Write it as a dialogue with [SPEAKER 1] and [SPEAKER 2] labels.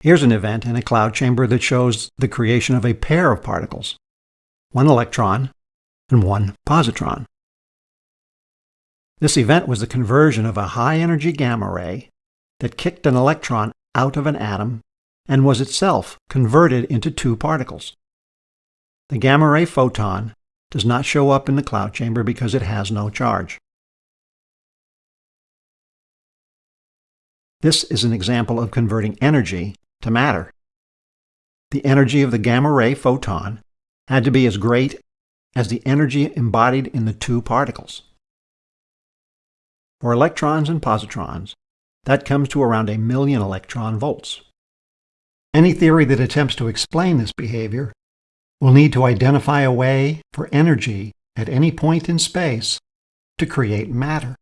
[SPEAKER 1] Here's an event in a cloud chamber that shows the creation of a pair of particles, one electron and one positron. This event was the conversion of a high-energy gamma ray that kicked an electron out of an atom and was itself converted into two particles. The gamma ray photon does not show up in the cloud chamber because it has no charge. This is an example of converting energy to matter. The energy of the gamma ray photon had to be as great as the energy embodied in the two particles. For electrons and positrons, that comes to around a million electron volts. Any theory that attempts to explain this behavior will need to identify a way for energy at any point in space to create matter.